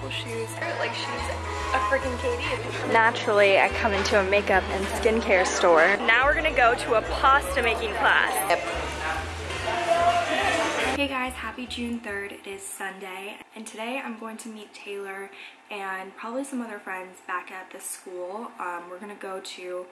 beautiful shoes. Like she's a freaking KD. Naturally, I come into a makeup and skincare store. Now we're gonna go to a pasta making class. Yep. Hey guys, happy June 3rd. It is Sunday, and today I'm going to meet Taylor and probably some other friends back at the school. Um, we're gonna go to,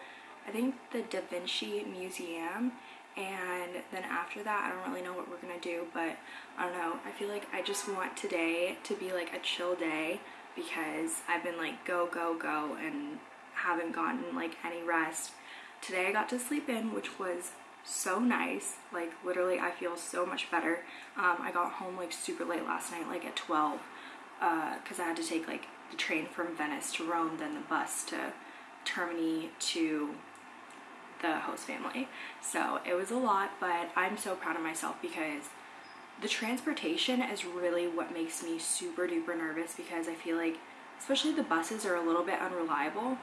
I think, the Da Vinci Museum, and then after that, I don't really know what we're gonna do, but I don't know. I feel like I just want today to be like a chill day because I've been like go, go, go, and haven't gotten like any rest. Today I got to sleep in, which was so nice. Like literally I feel so much better. Um, I got home like super late last night, like at 12, because uh, I had to take like the train from Venice to Rome, then the bus to Termini to the host family. So it was a lot, but I'm so proud of myself because the transportation is really what makes me super duper nervous because I feel like especially the buses are a little bit unreliable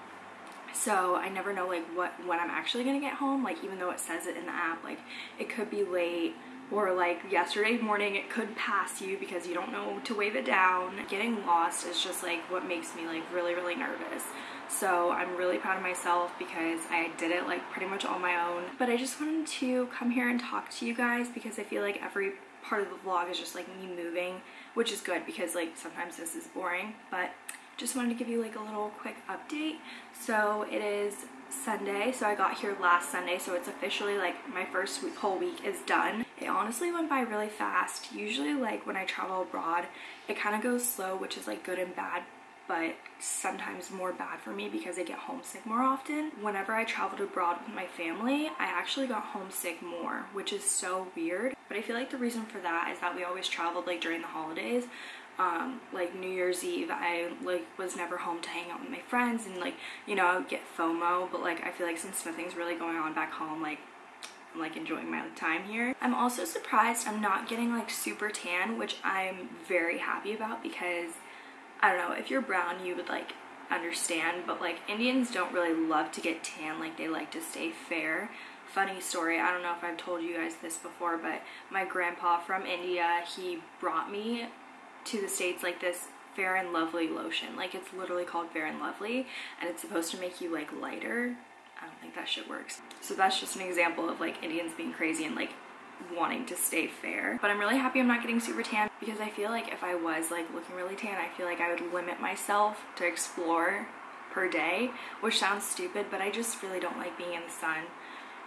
so I never know like what when I'm actually gonna get home like even though it says it in the app like it could be late or like yesterday morning it could pass you because you don't know to wave it down. Getting lost is just like what makes me like really really nervous. So I'm really proud of myself because I did it like pretty much on my own. But I just wanted to come here and talk to you guys because I feel like every part of the vlog is just like me moving which is good because like sometimes this is boring. But just wanted to give you like a little quick update. So it is Sunday so I got here last Sunday so it's officially like my first week, whole week is done it honestly went by really fast usually like when I travel abroad it kind of goes slow which is like good and bad but sometimes more bad for me because I get homesick more often. Whenever I traveled abroad with my family, I actually got homesick more, which is so weird. But I feel like the reason for that is that we always traveled like during the holidays. Um, like New Year's Eve, I like was never home to hang out with my friends and like, you know, I would get FOMO, but like I feel like since nothing's really going on back home, like I'm like enjoying my time here. I'm also surprised I'm not getting like super tan, which I'm very happy about because I don't know, if you're brown, you would like understand, but like Indians don't really love to get tan, like they like to stay fair. Funny story, I don't know if I've told you guys this before, but my grandpa from India, he brought me to the States like this Fair and Lovely lotion. Like it's literally called Fair and Lovely and it's supposed to make you like lighter. I don't think that shit works. So that's just an example of like Indians being crazy and like wanting to stay fair. But I'm really happy I'm not getting super tan because I feel like if I was like looking really tan, I feel like I would limit myself to explore per day, which sounds stupid, but I just really don't like being in the sun.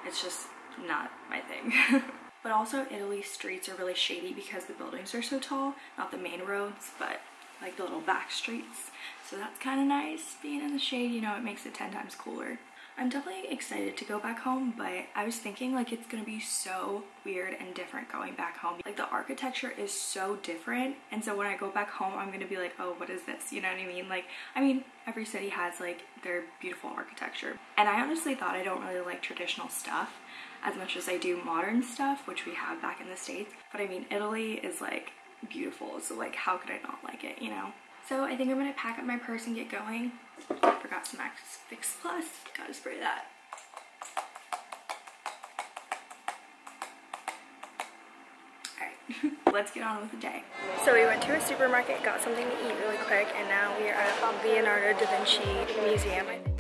It's just not my thing. but also Italy streets are really shady because the buildings are so tall, not the main roads, but like the little back streets. So that's kind of nice being in the shade, you know, it makes it 10 times cooler. I'm definitely excited to go back home, but I was thinking like it's gonna be so weird and different going back home. Like the architecture is so different, and so when I go back home, I'm gonna be like, oh, what is this? You know what I mean? Like, I mean, every city has like their beautiful architecture. And I honestly thought I don't really like traditional stuff as much as I do modern stuff, which we have back in the States. But I mean, Italy is like beautiful, so like how could I not like it, you know? So I think I'm gonna pack up my purse and get going. I Forgot some MAC Fix Plus. Gotta spray that. Let's get on with the day. So we went to a supermarket, got something to eat really quick, and now we are at the Leonardo da Vinci Museum.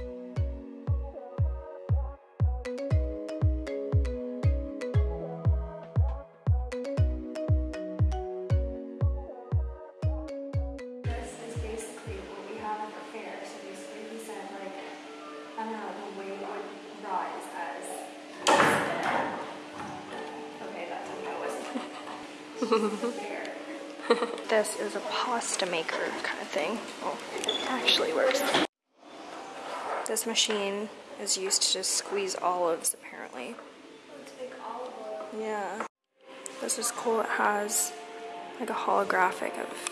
this is a pasta maker kind of thing. It actually works. This machine is used to just squeeze olives, apparently. Yeah. This is cool. It has like a holographic of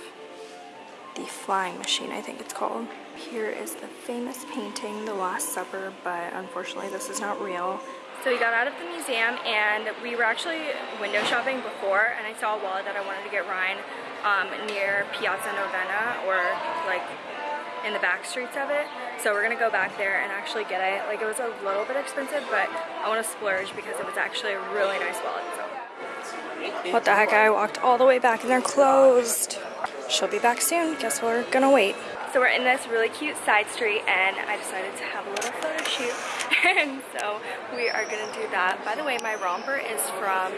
the flying machine, I think it's called. Here is the famous painting, The Last Supper, but unfortunately this is not real. So we got out of the museum and we were actually window shopping before and I saw a wallet that I wanted to get Ryan um, near Piazza Navona or like in the back streets of it. So we're gonna go back there and actually get it. Like it was a little bit expensive, but I wanna splurge because it was actually a really nice wallet. So. What the heck, I walked all the way back and they're closed. she'll be back soon. Guess we're gonna wait. So we're in this really cute side street and I decided to have a little photo shoot. And so we are gonna do that. By the way, my romper is from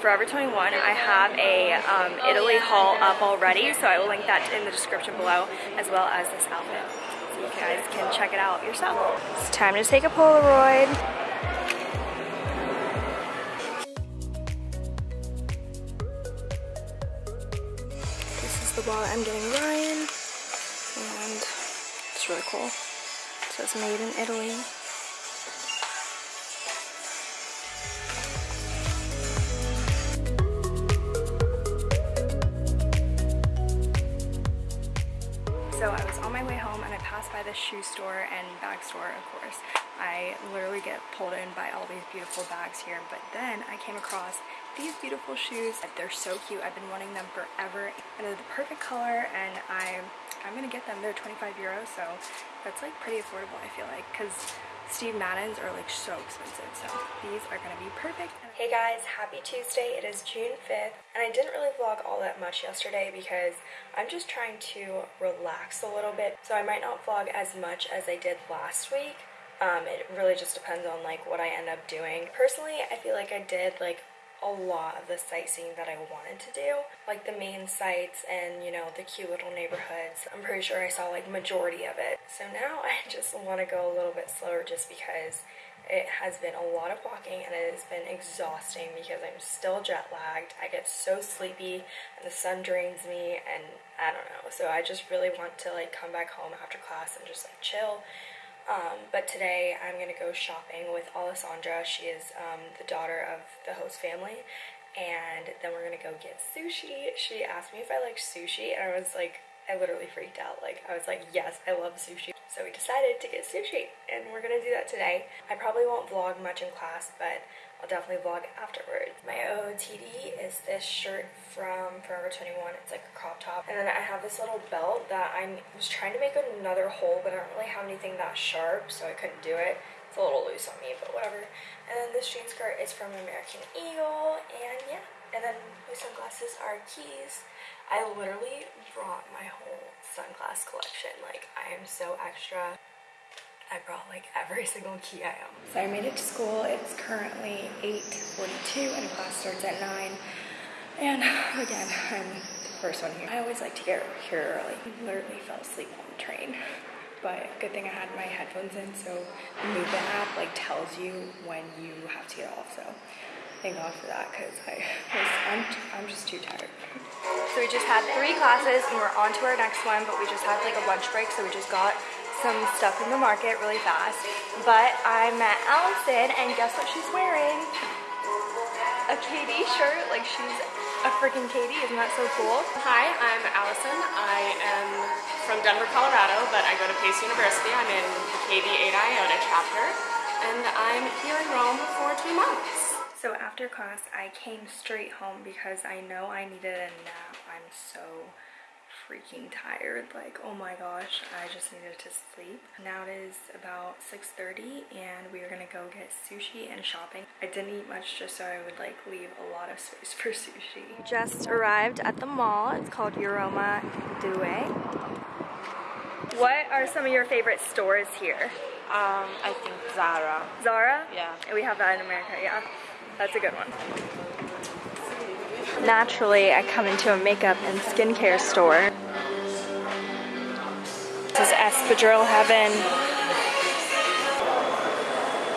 Forever 21. I have a um, Italy haul up already, so I will link that in the description below, as well as this outfit. So you guys can check it out yourself. It's time to take a Polaroid. This is the wallet I'm getting Ryan, and it's really cool. It says made in Italy. The shoe store and bag store, of course. I literally get pulled in by all these beautiful bags here, but then I came across these beautiful shoes. They're so cute. I've been wanting them forever and they're the perfect color and I, I'm gonna get them. They're 25 euros, so that's like pretty affordable, I feel like, because Steve Madden's are like so expensive, so these are gonna be perfect. Hey guys, happy Tuesday. It is June 5th, and I didn't really vlog all that much yesterday because I'm just trying to relax a little bit, so I might not vlog as much as I did last week. Um, it really just depends on like what I end up doing. Personally, I feel like I did like a lot of the sightseeing that I wanted to do, like the main sites and you know the cute little neighborhoods. I'm pretty sure I saw like majority of it. So now I just want to go a little bit slower just because it has been a lot of walking and it has been exhausting because I'm still jet lagged. I get so sleepy and the sun drains me and I don't know. So I just really want to like come back home after class and just like chill um, but today I'm going to go shopping with Alessandra. She is um, the daughter of the host family. And then we're going to go get sushi. She asked me if I like sushi, and I was like, I literally freaked out. Like, I was like, yes, I love sushi. So we decided to get sushi, and we're going to do that today. I probably won't vlog much in class, but I'll definitely vlog afterwards. My OOTD is this shirt from Forever 21. It's like a crop top. And then I have this little belt that I was trying to make another hole, but I don't really have anything that sharp, so I couldn't do it. It's a little loose on me, but whatever. And then this jean skirt is from American Eagle, and yeah. And then my sunglasses are Quays. I literally brought my whole sunglass collection. Like, I am so extra. I brought like every single Quay I own. So I made it to school. It's currently 8.42 and class starts at 9. And again, I'm the first one here. I always like to get here early. I literally fell asleep on the train. But good thing I had my headphones in, so the Moovit app like tells you when you have to get off. So thank God for that because I was, I'm, I'm just too tired. So we just had three classes and we're on to our next one, but we just had like a lunch break, so we just got some stuff in the market really fast. But I met Allison, and guess what she's wearing? A KD shirt. Like she's a freaking KD. Isn't that so cool? Hi, I'm Allison. I am from Denver, Colorado, but I go to Pace University. I'm in the KD Eta Iota chapter, and I'm here in Rome for two months. So after class, I came straight home because I know I needed a nap. I'm so freaking tired. Like, oh my gosh, I just needed to sleep. Now it is about 6.30 and we are gonna go get sushi and shopping. I didn't eat much just so I would like leave a lot of space for sushi. Just arrived at the mall. It's called Euroma Due. What are some of your favorite stores here? Um, I think Zara. Zara? Yeah. We have that in America, yeah. That's a good one. Naturally, I come into a makeup and skincare store. This is espadrille heaven.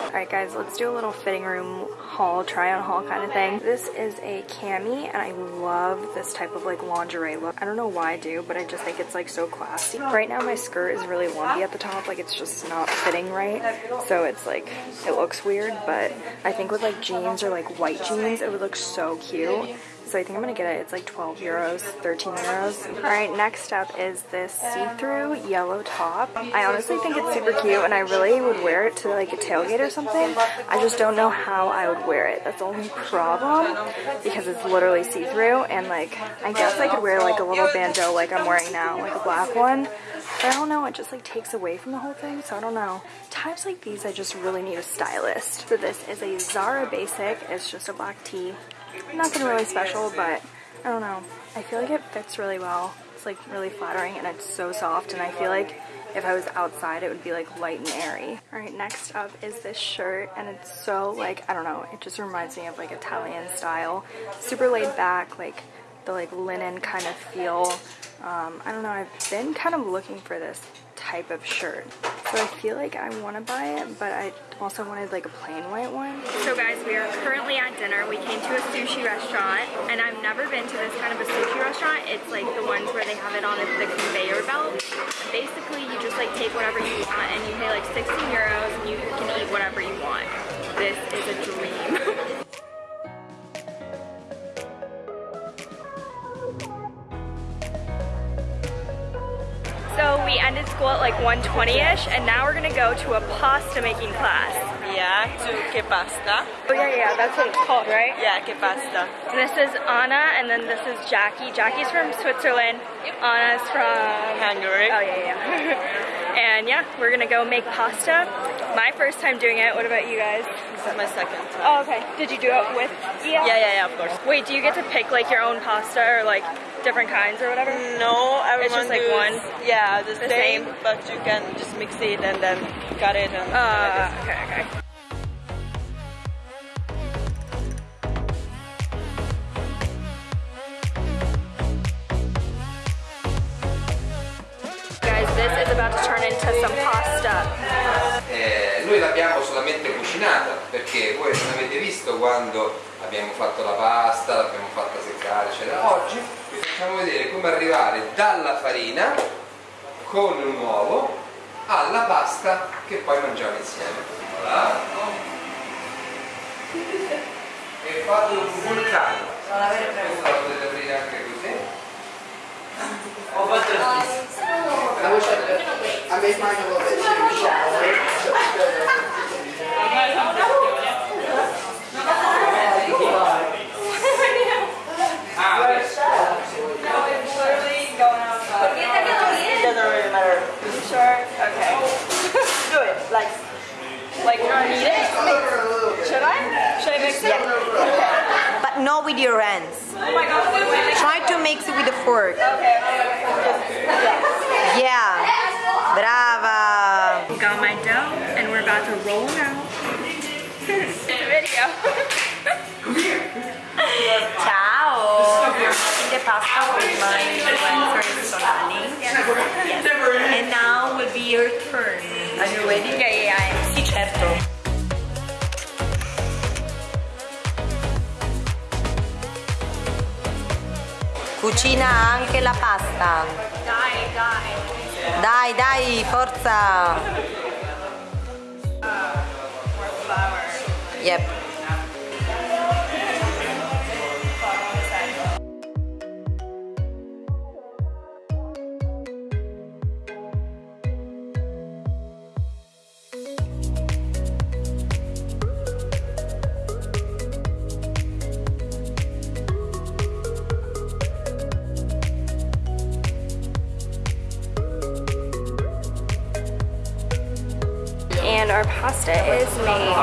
Alright guys, let's do a little fitting room haul, try on haul kind of thing. This is a cami and I love this type of like lingerie look. I don't know why I do, but I just think it's like so classy. Right now my skirt is really lumpy at the top, like it's just not fitting right. So it's like, it looks weird, but I think with like jeans or like white jeans, it would look so cute. So I think I'm gonna get it. It's like 12 euros, 13 euros. All right, next up is this see-through yellow top. I honestly think it's super cute and I really would wear it to like a tailgate or something. I just don't know how I would wear it. That's the only problem because it's literally see-through and like, I guess I could wear like a little bandeau like I'm wearing now, like a black one. But I don't know, it just like takes away from the whole thing, so I don't know. Times like these, I just really need a stylist. So this is a Zara Basic. It's just a black tee. Nothing really special, but I don't know. I feel like it fits really well. It's like really flattering and it's so soft and I feel like if I was outside it would be like light and airy. Alright, next up is this shirt and it's so like, I don't know, it just reminds me of like Italian style. Super laid back, like the like linen kind of feel. Um, I don't know, I've been kind of looking for this type of shirt. So I feel like I want to buy it, but I also wanted like a plain white one. So guys, we are currently at dinner. We came to a sushi restaurant, and I've never been to this kind of a sushi restaurant. It's like the ones where they have it on the conveyor belt. Basically, you just like take whatever you want, and you pay like 16 euros, and you can eat whatever you want. This is a dream. school at like 1.20ish and now we're gonna go to a pasta making class. Yeah, to che pasta. Oh yeah, yeah, that's what it's called, right? Yeah, che pasta. This is Anna and then this is Jackie. Jackie's from Switzerland. Anna's from Hungary. Oh yeah, yeah. and yeah, we're gonna go make pasta. My first time doing it. What about you guys? This is my second time. Oh, okay. Did you do it with? Yeah, yeah, yeah, of course. Wait, do you get to pick like your own pasta or like different kinds or whatever? No, everyone It's just, like, one? Yeah, the, The same, same? but you can just mix it and then cut it and Uh, okay, okay. Guys, this is about to turn into some pasta. Eh, noi l'abbiamo solamente cucinata perché voi non avete visto quando abbiamo fatto la pasta, l'abbiamo fatta seccare, eccetera. Oggi facciamo vedere come arrivare dalla farina con un uovo alla pasta che poi mangiamo insieme. Voilà. E fate un vulcano. Questa la potete aprire anche così. I wish I, with your hands. Oh. Try to mix it with a fork. Yeah. Brava. We got my dough and we're about to roll it out. it's a video. Ciao. The pasta with my influencer Sonali. And now will be your turn. Are you ready? Yeah, yeah, yeah. Sì, certo. Cucina anche la pasta. Dai, dai. Dai, dai, forza. Yep. our pasta is made.